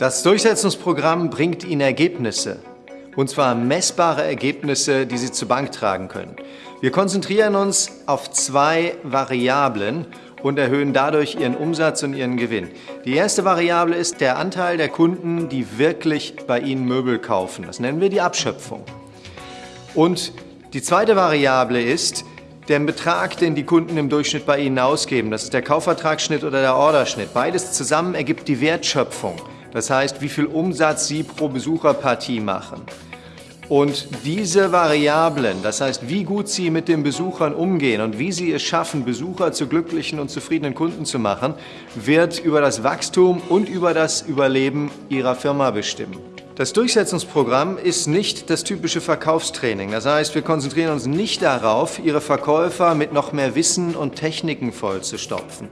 Das Durchsetzungsprogramm bringt Ihnen Ergebnisse, und zwar messbare Ergebnisse, die Sie zur Bank tragen können. Wir konzentrieren uns auf zwei Variablen und erhöhen dadurch Ihren Umsatz und Ihren Gewinn. Die erste Variable ist der Anteil der Kunden, die wirklich bei Ihnen Möbel kaufen. Das nennen wir die Abschöpfung. Und die zweite Variable ist der Betrag, den die Kunden im Durchschnitt bei Ihnen ausgeben. Das ist der Kaufvertragsschnitt oder der Orderschnitt. Beides zusammen ergibt die Wertschöpfung. Das heißt, wie viel Umsatz Sie pro Besucherpartie machen. Und diese Variablen, das heißt, wie gut Sie mit den Besuchern umgehen und wie Sie es schaffen, Besucher zu glücklichen und zufriedenen Kunden zu machen, wird über das Wachstum und über das Überleben Ihrer Firma bestimmen. Das Durchsetzungsprogramm ist nicht das typische Verkaufstraining. Das heißt, wir konzentrieren uns nicht darauf, Ihre Verkäufer mit noch mehr Wissen und Techniken vollzustopfen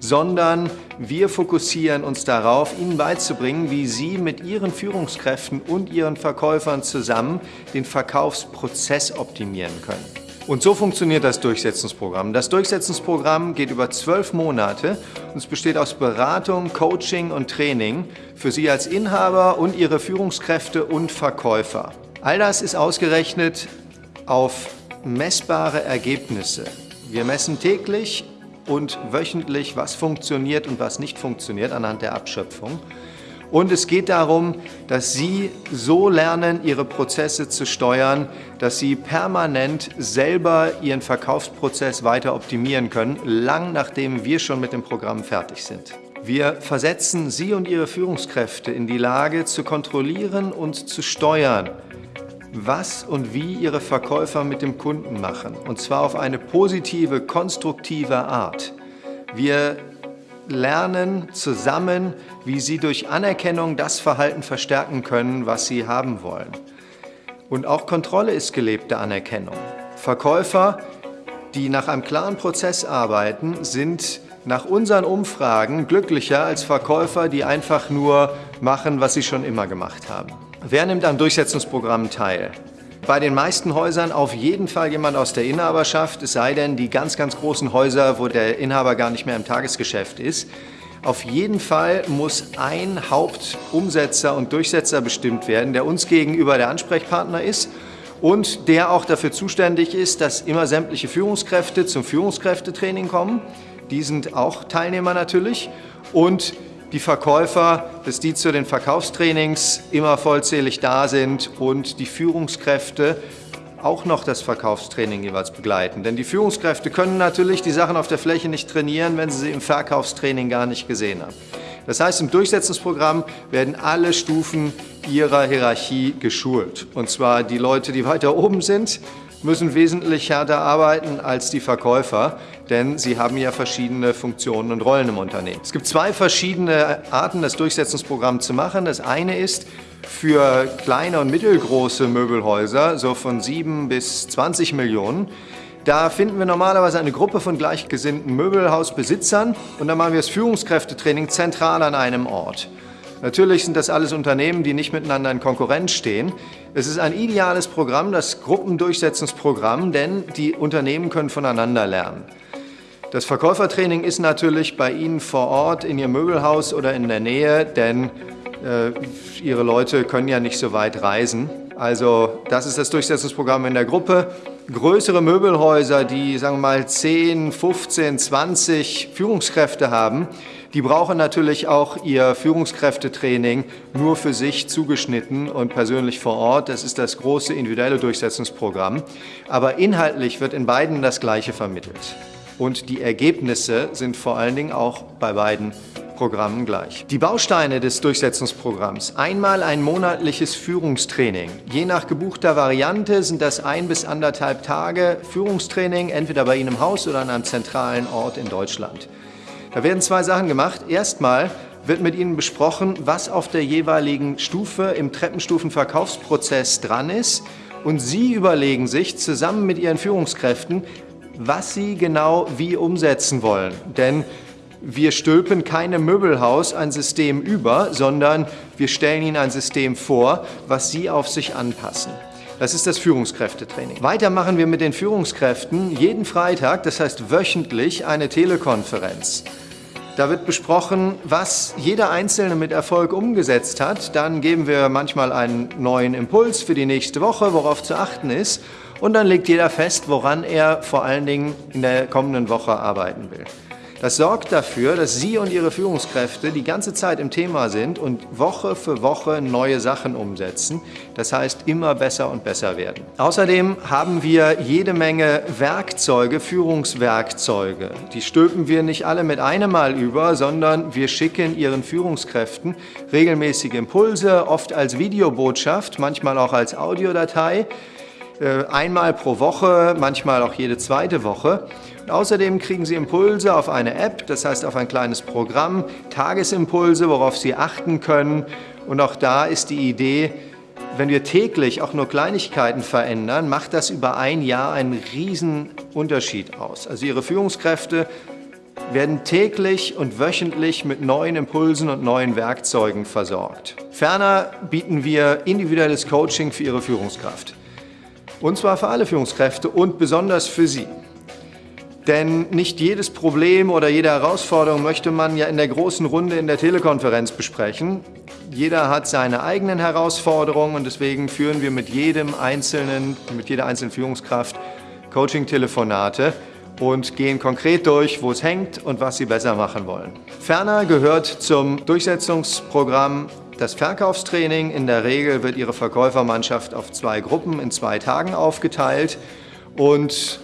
sondern wir fokussieren uns darauf, Ihnen beizubringen, wie Sie mit Ihren Führungskräften und Ihren Verkäufern zusammen den Verkaufsprozess optimieren können. Und so funktioniert das Durchsetzungsprogramm. Das Durchsetzungsprogramm geht über zwölf Monate und es besteht aus Beratung, Coaching und Training für Sie als Inhaber und Ihre Führungskräfte und Verkäufer. All das ist ausgerechnet auf messbare Ergebnisse. Wir messen täglich und wöchentlich, was funktioniert und was nicht funktioniert anhand der Abschöpfung. Und es geht darum, dass Sie so lernen, Ihre Prozesse zu steuern, dass Sie permanent selber Ihren Verkaufsprozess weiter optimieren können, lang nachdem wir schon mit dem Programm fertig sind. Wir versetzen Sie und Ihre Führungskräfte in die Lage, zu kontrollieren und zu steuern, was und wie Ihre Verkäufer mit dem Kunden machen. Und zwar auf eine positive, konstruktive Art. Wir lernen zusammen, wie Sie durch Anerkennung das Verhalten verstärken können, was Sie haben wollen. Und auch Kontrolle ist gelebte Anerkennung. Verkäufer, die nach einem klaren Prozess arbeiten, sind nach unseren Umfragen glücklicher als Verkäufer, die einfach nur machen, was sie schon immer gemacht haben. Wer nimmt am Durchsetzungsprogramm teil? Bei den meisten Häusern auf jeden Fall jemand aus der Inhaberschaft, es sei denn die ganz, ganz großen Häuser, wo der Inhaber gar nicht mehr im Tagesgeschäft ist. Auf jeden Fall muss ein Hauptumsetzer und Durchsetzer bestimmt werden, der uns gegenüber der Ansprechpartner ist und der auch dafür zuständig ist, dass immer sämtliche Führungskräfte zum Führungskräftetraining kommen. Die sind auch Teilnehmer natürlich. Und die Verkäufer, dass die zu den Verkaufstrainings immer vollzählig da sind und die Führungskräfte auch noch das Verkaufstraining jeweils begleiten. Denn die Führungskräfte können natürlich die Sachen auf der Fläche nicht trainieren, wenn sie sie im Verkaufstraining gar nicht gesehen haben. Das heißt, im Durchsetzungsprogramm werden alle Stufen ihrer Hierarchie geschult. Und zwar die Leute, die weiter oben sind, müssen wesentlich härter arbeiten als die Verkäufer, denn sie haben ja verschiedene Funktionen und Rollen im Unternehmen. Es gibt zwei verschiedene Arten, das Durchsetzungsprogramm zu machen. Das eine ist für kleine und mittelgroße Möbelhäuser, so von 7 bis 20 Millionen. Da finden wir normalerweise eine Gruppe von gleichgesinnten Möbelhausbesitzern und dann machen wir das Führungskräftetraining zentral an einem Ort. Natürlich sind das alles Unternehmen, die nicht miteinander in Konkurrenz stehen. Es ist ein ideales Programm, das Gruppendurchsetzungsprogramm, denn die Unternehmen können voneinander lernen. Das Verkäufertraining ist natürlich bei Ihnen vor Ort in Ihrem Möbelhaus oder in der Nähe, denn äh, Ihre Leute können ja nicht so weit reisen. Also das ist das Durchsetzungsprogramm in der Gruppe. Größere Möbelhäuser, die sagen wir mal 10, 15, 20 Führungskräfte haben, die brauchen natürlich auch ihr Führungskräftetraining nur für sich zugeschnitten und persönlich vor Ort. Das ist das große individuelle Durchsetzungsprogramm. Aber inhaltlich wird in beiden das Gleiche vermittelt. Und die Ergebnisse sind vor allen Dingen auch bei beiden Programmen gleich. Die Bausteine des Durchsetzungsprogramms. Einmal ein monatliches Führungstraining. Je nach gebuchter Variante sind das ein bis anderthalb Tage Führungstraining, entweder bei Ihnen im Haus oder an einem zentralen Ort in Deutschland. Da werden zwei Sachen gemacht. Erstmal wird mit Ihnen besprochen, was auf der jeweiligen Stufe im Treppenstufenverkaufsprozess dran ist. Und Sie überlegen sich zusammen mit Ihren Führungskräften, was Sie genau wie umsetzen wollen. Denn wir stülpen keinem Möbelhaus ein System über, sondern wir stellen Ihnen ein System vor, was Sie auf sich anpassen. Das ist das Führungskräftetraining. Weiter machen wir mit den Führungskräften jeden Freitag, das heißt wöchentlich, eine Telekonferenz. Da wird besprochen, was jeder Einzelne mit Erfolg umgesetzt hat. Dann geben wir manchmal einen neuen Impuls für die nächste Woche, worauf zu achten ist. Und dann legt jeder fest, woran er vor allen Dingen in der kommenden Woche arbeiten will. Das sorgt dafür, dass Sie und Ihre Führungskräfte die ganze Zeit im Thema sind und Woche für Woche neue Sachen umsetzen. Das heißt, immer besser und besser werden. Außerdem haben wir jede Menge Werkzeuge, Führungswerkzeuge. Die stülpen wir nicht alle mit einem Mal über, sondern wir schicken Ihren Führungskräften regelmäßige Impulse, oft als Videobotschaft, manchmal auch als Audiodatei einmal pro Woche, manchmal auch jede zweite Woche. Und außerdem kriegen Sie Impulse auf eine App, das heißt auf ein kleines Programm, Tagesimpulse, worauf Sie achten können. Und auch da ist die Idee, wenn wir täglich auch nur Kleinigkeiten verändern, macht das über ein Jahr einen riesen Unterschied aus. Also Ihre Führungskräfte werden täglich und wöchentlich mit neuen Impulsen und neuen Werkzeugen versorgt. Ferner bieten wir individuelles Coaching für Ihre Führungskraft. Und zwar für alle Führungskräfte und besonders für Sie. Denn nicht jedes Problem oder jede Herausforderung möchte man ja in der großen Runde in der Telekonferenz besprechen. Jeder hat seine eigenen Herausforderungen und deswegen führen wir mit jedem einzelnen, mit jeder einzelnen Führungskraft Coaching-Telefonate und gehen konkret durch, wo es hängt und was Sie besser machen wollen. Ferner gehört zum Durchsetzungsprogramm das Verkaufstraining. In der Regel wird Ihre Verkäufermannschaft auf zwei Gruppen in zwei Tagen aufgeteilt und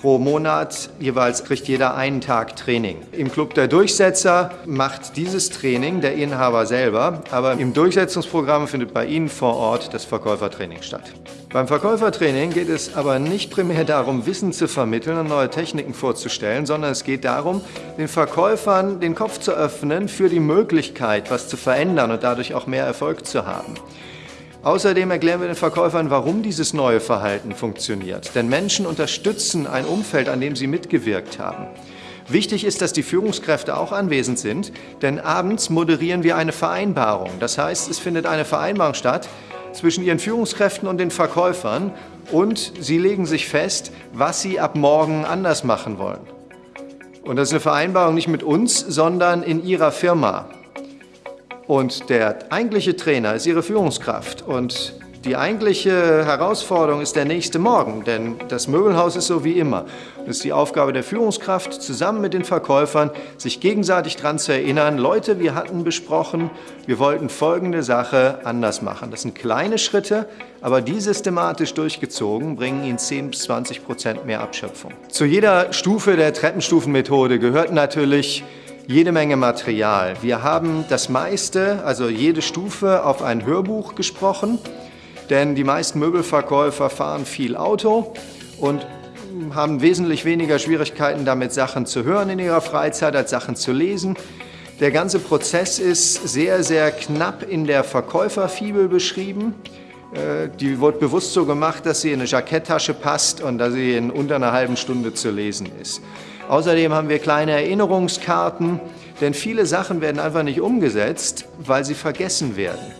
pro Monat jeweils kriegt jeder einen Tag Training. Im Club der Durchsetzer macht dieses Training der Inhaber selber, aber im Durchsetzungsprogramm findet bei Ihnen vor Ort das Verkäufertraining statt. Beim Verkäufertraining geht es aber nicht primär darum, Wissen zu vermitteln und neue Techniken vorzustellen, sondern es geht darum, den Verkäufern den Kopf zu öffnen für die Möglichkeit, was zu verändern und dadurch auch mehr Erfolg zu haben. Außerdem erklären wir den Verkäufern, warum dieses neue Verhalten funktioniert. Denn Menschen unterstützen ein Umfeld, an dem sie mitgewirkt haben. Wichtig ist, dass die Führungskräfte auch anwesend sind, denn abends moderieren wir eine Vereinbarung. Das heißt, es findet eine Vereinbarung statt, zwischen ihren Führungskräften und den Verkäufern und sie legen sich fest, was sie ab morgen anders machen wollen. Und das ist eine Vereinbarung nicht mit uns, sondern in ihrer Firma. Und der eigentliche Trainer ist ihre Führungskraft und die eigentliche Herausforderung ist der nächste Morgen, denn das Möbelhaus ist so wie immer. Es ist die Aufgabe der Führungskraft, zusammen mit den Verkäufern, sich gegenseitig daran zu erinnern, Leute, wir hatten besprochen, wir wollten folgende Sache anders machen. Das sind kleine Schritte, aber die systematisch durchgezogen bringen Ihnen 10 bis 20 Prozent mehr Abschöpfung. Zu jeder Stufe der Treppenstufenmethode gehört natürlich jede Menge Material. Wir haben das meiste, also jede Stufe, auf ein Hörbuch gesprochen denn die meisten Möbelverkäufer fahren viel Auto und haben wesentlich weniger Schwierigkeiten damit, Sachen zu hören in ihrer Freizeit, als Sachen zu lesen. Der ganze Prozess ist sehr, sehr knapp in der Verkäuferfibel beschrieben. Äh, die wird bewusst so gemacht, dass sie in eine Jacketttasche passt und dass sie in unter einer halben Stunde zu lesen ist. Außerdem haben wir kleine Erinnerungskarten, denn viele Sachen werden einfach nicht umgesetzt, weil sie vergessen werden.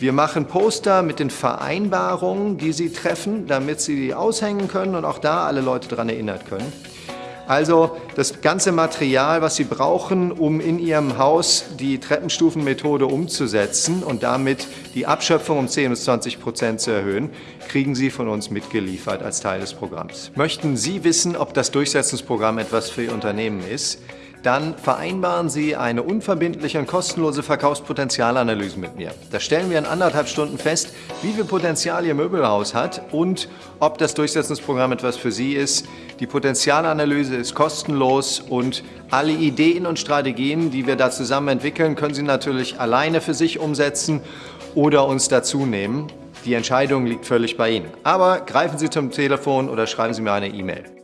Wir machen Poster mit den Vereinbarungen, die Sie treffen, damit Sie die aushängen können und auch da alle Leute daran erinnert können. Also das ganze Material, was Sie brauchen, um in Ihrem Haus die Treppenstufenmethode umzusetzen und damit die Abschöpfung um 10 bis 20 Prozent zu erhöhen, kriegen Sie von uns mitgeliefert als Teil des Programms. Möchten Sie wissen, ob das Durchsetzungsprogramm etwas für Ihr Unternehmen ist? Dann vereinbaren Sie eine unverbindliche und kostenlose Verkaufspotenzialanalyse mit mir. Da stellen wir in anderthalb Stunden fest, wie viel Potenzial Ihr Möbelhaus hat und ob das Durchsetzungsprogramm etwas für Sie ist. Die Potenzialanalyse ist kostenlos und alle Ideen und Strategien, die wir da zusammen entwickeln, können Sie natürlich alleine für sich umsetzen oder uns dazu nehmen. Die Entscheidung liegt völlig bei Ihnen. Aber greifen Sie zum Telefon oder schreiben Sie mir eine E-Mail.